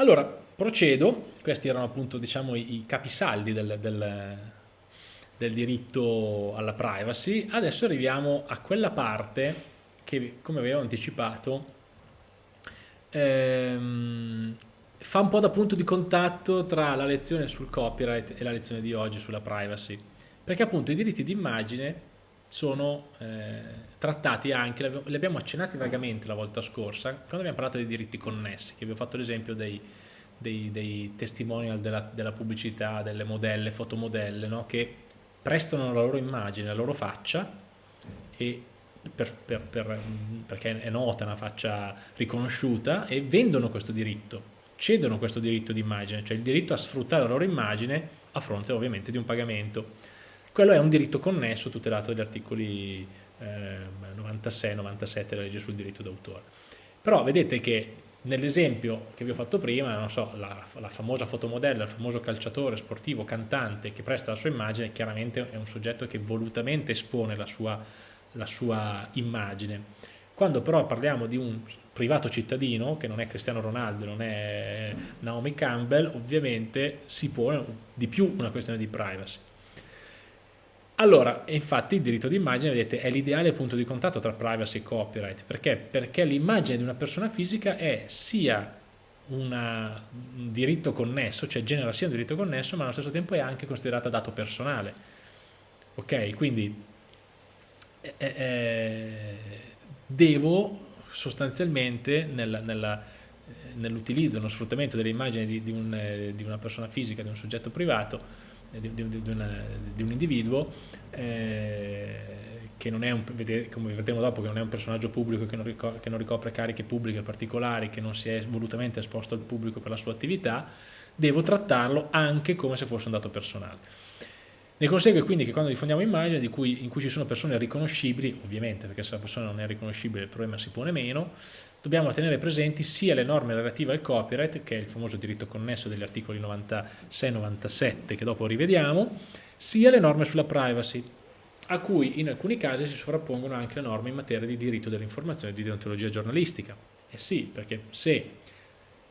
Allora, procedo, questi erano appunto diciamo, i, capisaldi del, del, del diritto alla privacy, adesso arriviamo a quella parte che come avevo anticipato ehm, fa un po' da punto di contatto tra la lezione sul copyright e la lezione di oggi sulla privacy. Perché appunto i diritti d'immagine sono eh, trattati anche, li abbiamo accennati vagamente la volta scorsa quando abbiamo parlato dei diritti connessi che vi ho fatto l'esempio dei, dei, dei, testimonial della, della, pubblicità, delle modelle, fotomodelle no? che prestano la loro immagine, la loro faccia e per, per, per, perché è nota, una faccia riconosciuta e vendono questo diritto, cedono questo diritto di immagine, cioè il diritto a sfruttare la loro immagine a fronte ovviamente di un pagamento. Quello è un diritto connesso tutelato dagli articoli eh, 96 97 della legge sul diritto d'autore. Però vedete che nell'esempio che vi ho fatto prima, so, la, la, famosa fotomodella, il famoso calciatore sportivo, cantante che presta la sua immagine, chiaramente è un soggetto che volutamente espone la sua la sua immagine. Quando però parliamo di un privato cittadino, che non è Cristiano Ronaldo, non è Naomi Campbell, ovviamente si pone di più una questione di privacy. Allora, infatti il diritto d'immagine, vedete, è l'ideale punto di contatto tra privacy e copyright. Perché? Perché l'immagine di una persona fisica è sia una, un diritto connesso, cioè genera sia un diritto connesso, ma allo stesso tempo è anche considerata dato personale. Ok? Quindi eh, eh, eh, devo sostanzialmente nell'utilizzo, nello sfruttamento delle immagini di, di, un, eh, di, una persona fisica, di un soggetto privato, eh, di, una, di un individuo, eh, che non è un, come vedremo dopo, che non è un personaggio pubblico, che non, ricopre, che non ricopre cariche pubbliche particolari, che non si è volutamente esposto al pubblico per la sua attività, devo trattarlo anche come se fosse un dato personale. Ne consegue quindi che quando diffondiamo immagini cui, in cui ci sono persone riconoscibili, ovviamente perché se la persona non è riconoscibile il problema si pone meno, dobbiamo tenere presenti sia le norme relative al copyright, che è il famoso diritto connesso degli articoli 96-97 che dopo rivediamo, sia le norme sulla privacy, a cui in alcuni casi si sovrappongono anche le norme in materia di diritto dell'informazione e di deontologia giornalistica. E sì, perché se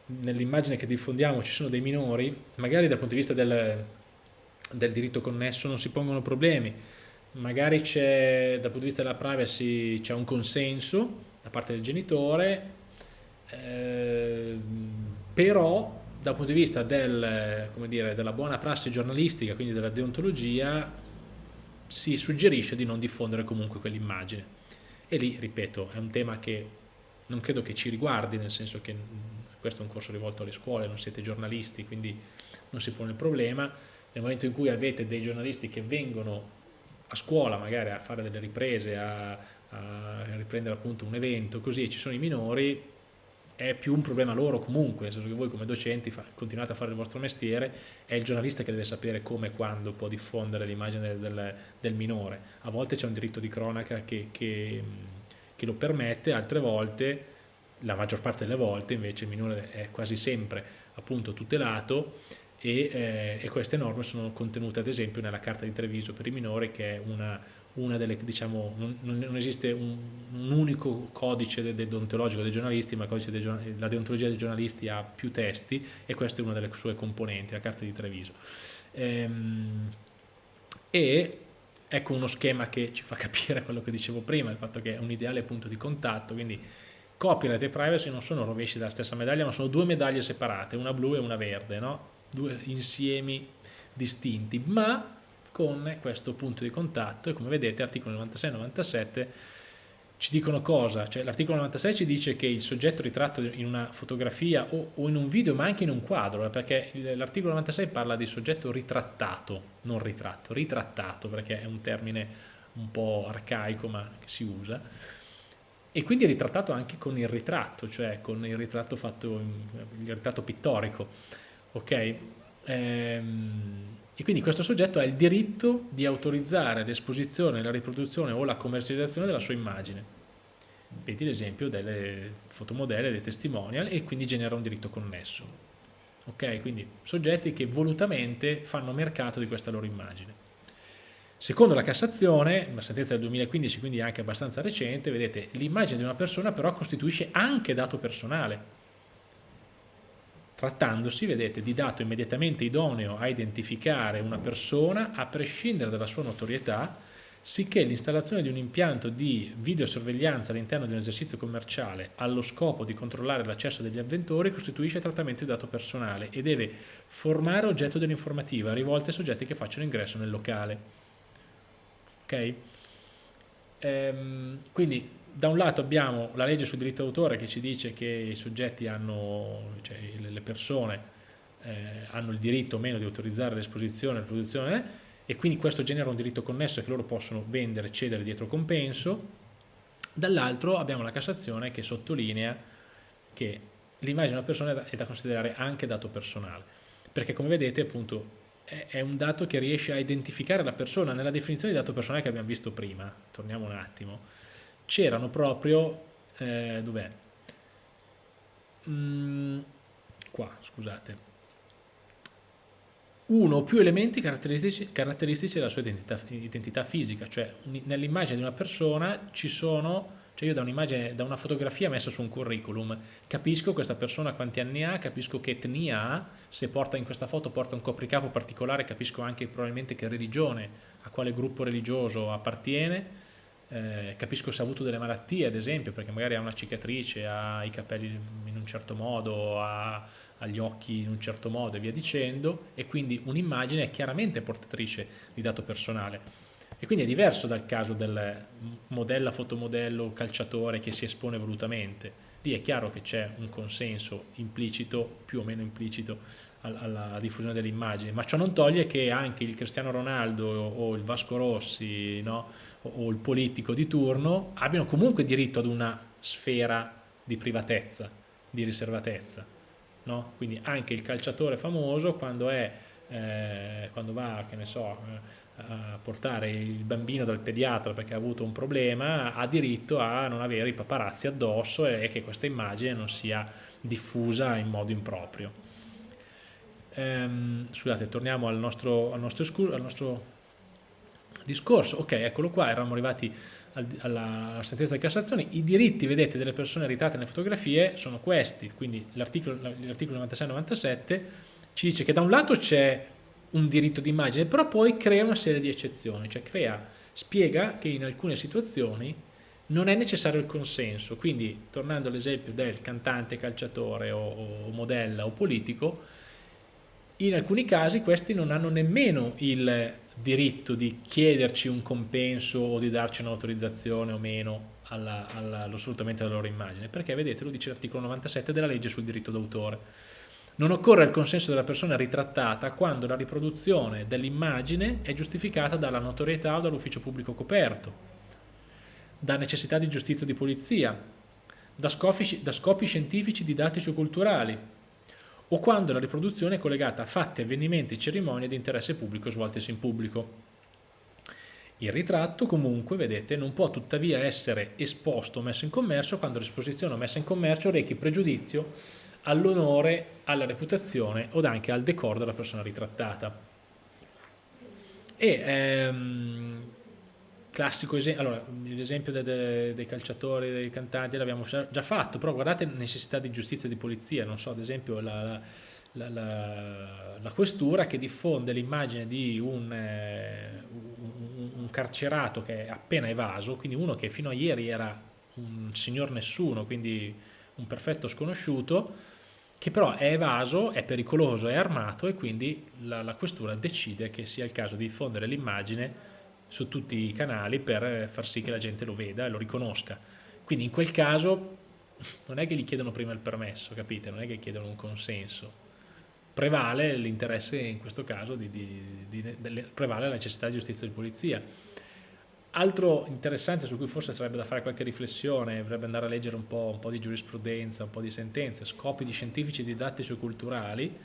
nell'immagine che diffondiamo ci sono dei minori, magari dal punto di vista del del diritto connesso non si pongono problemi, magari dal punto di vista della privacy c'è un consenso da parte del genitore, eh, però dal punto di vista del, dire, della buona prassi giornalistica, quindi della deontologia, si suggerisce di non diffondere comunque quell'immagine. E lì, ripeto, è un tema che non credo che ci riguardi, nel senso che questo è un corso rivolto alle scuole, non siete giornalisti, quindi non si pone il problema, nel momento in cui avete dei giornalisti che vengono a scuola magari a fare delle riprese, a, a riprendere appunto un evento, così ci sono i minori, è più un problema loro comunque, nel senso che voi come docenti continuate a fare il vostro mestiere, è il giornalista che deve sapere come e quando può diffondere l'immagine del, del, minore. A volte c'è un diritto di cronaca che, che, che lo permette, altre volte, la maggior parte delle volte invece il minore è quasi sempre appunto tutelato e, eh, e, queste norme sono contenute ad esempio nella carta di Treviso per i minori che è una, una delle, diciamo, non, non esiste un, un, unico codice de, de deontologico dei giornalisti, ma dei, la deontologia dei giornalisti ha più testi e questa è una delle sue componenti, la carta di Treviso. Ehm, e ecco uno schema che ci fa capire quello che dicevo prima, il fatto che è un ideale punto di contatto, quindi copyright e privacy non sono rovesci della stessa medaglia, ma sono due medaglie separate, una blu e una verde, no? Due insiemi distinti, ma con questo punto di contatto e come vedete articolo 96 e 97 ci dicono cosa? Cioè, l'articolo 96 ci dice che il soggetto ritratto in una fotografia o, o in un video ma anche in un quadro eh, perché l'articolo 96 parla di soggetto ritrattato, non ritratto, ritrattato perché è un termine un po' arcaico ma che si usa e quindi ritrattato anche con il ritratto, cioè con il ritratto fatto, il ritratto pittorico ok? Ehm, e quindi questo soggetto ha il diritto di autorizzare l'esposizione, la riproduzione o la commercializzazione della sua immagine. Vedi l'esempio delle fotomodelle, dei testimonial e quindi genera un diritto connesso. Ok? Quindi soggetti che volutamente fanno mercato di questa loro immagine. Secondo la Cassazione, una sentenza del 2015, quindi anche abbastanza recente, vedete, l'immagine di una persona però costituisce anche dato personale trattandosi, vedete, di dato immediatamente idoneo a identificare una persona a prescindere dalla sua notorietà, sicché l'installazione di un impianto di videosorveglianza all'interno di un esercizio commerciale allo scopo di controllare l'accesso degli avventori costituisce trattamento di dato personale e deve formare oggetto dell'informativa rivolta ai soggetti che facciano ingresso nel locale. Ok? Ehm, quindi da un lato abbiamo la legge sul diritto d'autore che ci dice che i soggetti hanno, cioè le persone eh, hanno il diritto o meno di autorizzare l'esposizione, la produzione eh, e quindi questo genera un diritto connesso che loro possono vendere, cedere dietro compenso. Dall'altro abbiamo la Cassazione che sottolinea che l'immagine di una persona è da considerare anche dato personale, perché come vedete appunto è un dato che riesce a identificare la persona nella definizione di dato personale che abbiamo visto prima, torniamo un attimo, c'erano proprio, eh, dov'è? Mm, qua, scusate, uno o più elementi caratteristici, caratteristici della sua identità, identità fisica, cioè nell'immagine di una persona ci sono, cioè io da un'immagine, da una fotografia messa su un curriculum, capisco questa persona quanti anni ha, capisco che etnia ha, se porta in questa foto porta un copricapo particolare, capisco anche probabilmente che religione, a quale gruppo religioso appartiene, eh, capisco se ha avuto delle malattie ad esempio perché magari ha una cicatrice, ha i capelli in un certo modo, ha, ha gli occhi in un certo modo e via dicendo e quindi un'immagine è chiaramente portatrice di dato personale e quindi è diverso dal caso del modella, fotomodello, calciatore che si espone volutamente lì è chiaro che c'è un consenso implicito, più o meno implicito alla diffusione dell'immagine ma ciò non toglie che anche il Cristiano Ronaldo o il Vasco Rossi no? O il politico di turno abbiano comunque diritto ad una sfera di privatezza, di riservatezza. No? Quindi anche il calciatore famoso quando, è, eh, quando va so, eh, a portare il bambino dal pediatra perché ha avuto un problema ha diritto a non avere i paparazzi addosso e che questa immagine non sia diffusa in modo improprio. Ehm, scusate, torniamo al nostro, al nostro, al nostro discorso, ok, eccolo qua, eravamo arrivati alla, sentenza di Cassazione, i diritti, vedete, delle persone ritratte nelle fotografie sono questi, quindi l'articolo 96-97 ci dice che da un lato c'è un diritto di immagine, però poi crea una serie di eccezioni, cioè crea, spiega che in alcune situazioni non è necessario il consenso, quindi tornando all'esempio del cantante, calciatore o, o modella o politico, in alcuni casi questi non hanno nemmeno il diritto di chiederci un compenso o di darci un'autorizzazione o meno alla, alla, allo sfruttamento della loro immagine, perché vedete, lo dice l'articolo 97 della legge sul diritto d'autore. Non occorre il consenso della persona ritrattata quando la riproduzione dell'immagine è giustificata dalla notorietà o dall'ufficio pubblico coperto, da necessità di giustizia o di polizia, da scopi, da scopi scientifici, didattici o culturali, o quando la riproduzione è collegata a fatti, avvenimenti, cerimonie di interesse pubblico svoltesi in pubblico. Il ritratto comunque, vedete, non può tuttavia essere esposto o messo in commercio quando l'esposizione o messa in commercio rechi pregiudizio all'onore, alla reputazione o anche al decoro della persona ritrattata. E ehm, classico esempio, allora l'esempio dei, dei, dei, calciatori, dei cantanti l'abbiamo già fatto, però guardate necessità di giustizia e di polizia, non so, ad esempio la, la, la, la questura che diffonde l'immagine di un, eh, un, un, carcerato che è appena evaso, quindi uno che fino a ieri era un signor nessuno, quindi un perfetto sconosciuto, che però è evaso, è pericoloso, è armato e quindi la questura decide che sia il caso di diffondere l'immagine su tutti i canali per far sì che la gente lo veda e lo riconosca. Quindi in quel caso non è che gli chiedono prima il permesso, capite? Non è che chiedono un consenso. Prevale l'interesse in questo caso, di, di, di, di, prevale la necessità di giustizia di polizia. Altro interessante su cui forse sarebbe da fare qualche riflessione, dovrebbe andare a leggere un po', un po', di giurisprudenza, un po' di sentenze, scopi di scientifici, didattici o culturali,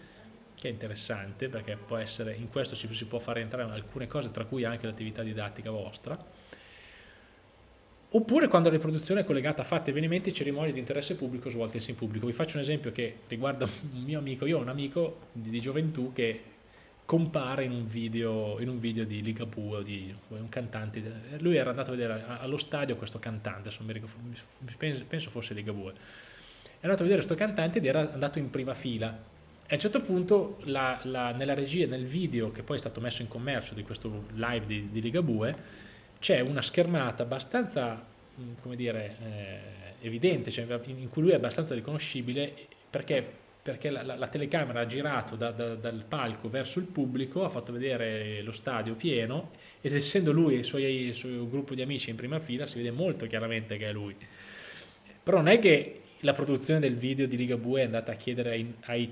che è interessante perché può essere, in questo ci si può fare entrare alcune cose tra cui anche l'attività didattica vostra. Oppure quando la riproduzione è collegata a fatti, avvenimenti cerimonie di interesse pubblico svolte in pubblico. Vi faccio un esempio che riguarda un mio amico, io ho un amico di, di gioventù che compare in un video, in un video di Ligabue, di un cantante, lui era andato a vedere allo stadio questo cantante, penso fosse Ligabue, è andato a vedere questo cantante ed era andato in prima fila a un certo punto la, la, nella regia, nel video che poi è stato messo in commercio di questo live di, di Ligabue, c'è una schermata abbastanza, mm, come dire, eh, evidente, cioè in cui lui è abbastanza riconoscibile perché perché la, la, la, telecamera ha girato da, da, dal palco verso il pubblico, ha fatto vedere lo stadio pieno ed essendo lui e il suo, il suo gruppo di amici in prima fila si vede molto chiaramente che è lui. Però non è che la produzione del video di Ligabue è andata a chiedere ai, ai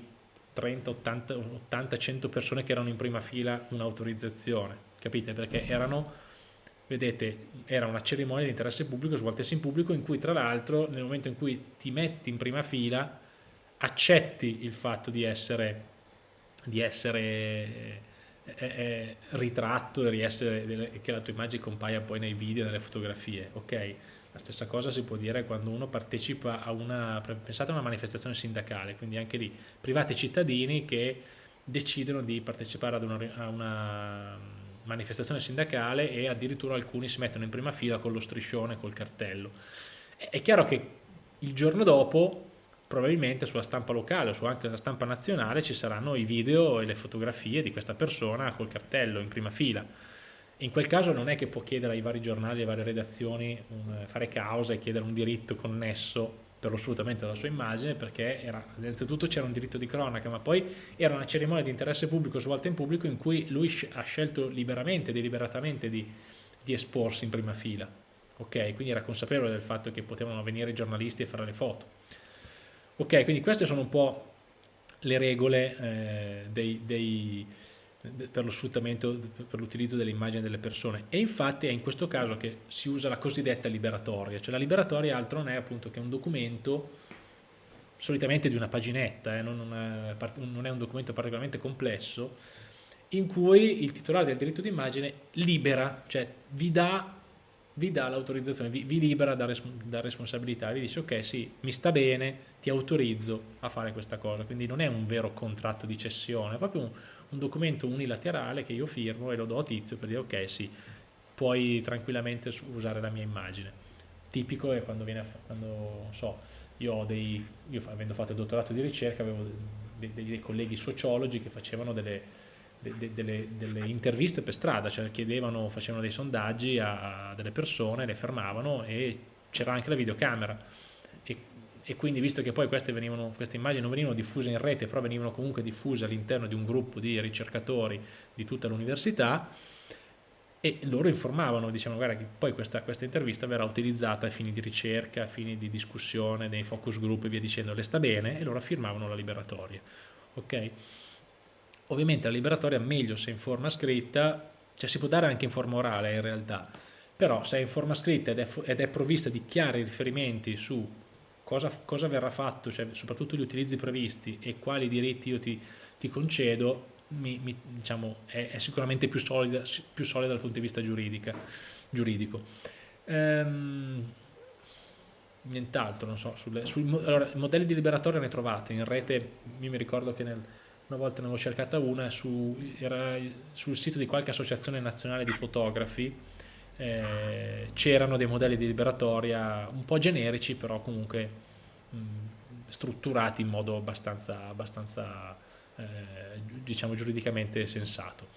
30, 80, 80, 100 persone che erano in prima fila un'autorizzazione, capite? Perché erano, vedete, era una cerimonia di interesse pubblico svoltasi in pubblico in cui tra l'altro nel momento in cui ti metti in prima fila accetti il fatto di essere, di essere eh, eh, eh ritratto e essere, che la tua immagine compaia poi nei video, nelle fotografie, ok? La stessa cosa si può dire quando uno partecipa a una, pensate a una manifestazione sindacale, quindi anche lì privati cittadini che decidono di partecipare ad una, a una manifestazione sindacale e addirittura alcuni si mettono in prima fila con lo striscione, col cartello. È chiaro che il giorno dopo probabilmente sulla stampa locale o anche la stampa nazionale ci saranno i video e le fotografie di questa persona col cartello in prima fila in quel caso non è che può chiedere ai vari giornali, alle varie redazioni, un, fare causa e chiedere un diritto connesso per lo sfruttamento della sua immagine perché era, innanzitutto c'era un diritto di cronaca ma poi era una cerimonia di interesse pubblico svolta in pubblico in cui lui ha scelto liberamente, deliberatamente di, di esporsi in prima fila ok, quindi era consapevole del fatto che potevano venire i giornalisti e fare le foto. Ok, quindi queste sono un po' le regole eh, dei, dei per lo sfruttamento, per l'utilizzo delle immagini delle persone. E infatti è in questo caso che si usa la cosiddetta liberatoria, cioè la liberatoria altro non è appunto che un documento solitamente di una paginetta, eh, non, è, non è un documento particolarmente complesso, in cui il titolare del diritto d'immagine libera, cioè vi dà vi dà l'autorizzazione, vi, vi, libera da, res, da, responsabilità, vi dice ok sì, mi sta bene, ti autorizzo a fare questa cosa, quindi non è un vero contratto di cessione, è proprio un, un documento unilaterale che io firmo e lo do a tizio per dire ok sì, puoi tranquillamente usare la mia immagine. Tipico è quando viene, quando so, io ho dei, io avendo fatto il dottorato di ricerca avevo dei, dei, dei colleghi sociologi che facevano delle de, de, delle, delle, interviste per strada, cioè chiedevano, facevano dei sondaggi a, a delle persone, le fermavano e c'era anche la videocamera e, e, quindi visto che poi queste, venivano, queste immagini non venivano diffuse in rete, però venivano comunque diffuse all'interno di un gruppo di ricercatori di tutta l'università e loro informavano, dicevano guarda che poi questa, questa, intervista verrà utilizzata a fini di ricerca, a fini di discussione, nei focus group e via dicendo, le sta bene e loro firmavano la liberatoria. ok? Ovviamente la liberatoria è meglio se in forma scritta, cioè si può dare anche in forma orale in realtà, però se è in forma scritta ed è, ed è provvista di chiari riferimenti su cosa, cosa, verrà fatto, cioè soprattutto gli utilizzi previsti e quali diritti io ti, ti concedo, mi, mi, diciamo, è, è, sicuramente più solida, più solida, dal punto di vista giuridico. Ehm, nient'altro, non so, sulle, sui allora, modelli di liberatoria ne trovate in rete, io mi ricordo che nel una volta ne avevo cercata una, su, era sul sito di qualche associazione nazionale di fotografi, eh, c'erano dei modelli di liberatoria un po' generici, però comunque mh, strutturati in modo abbastanza, abbastanza eh, diciamo giuridicamente sensato.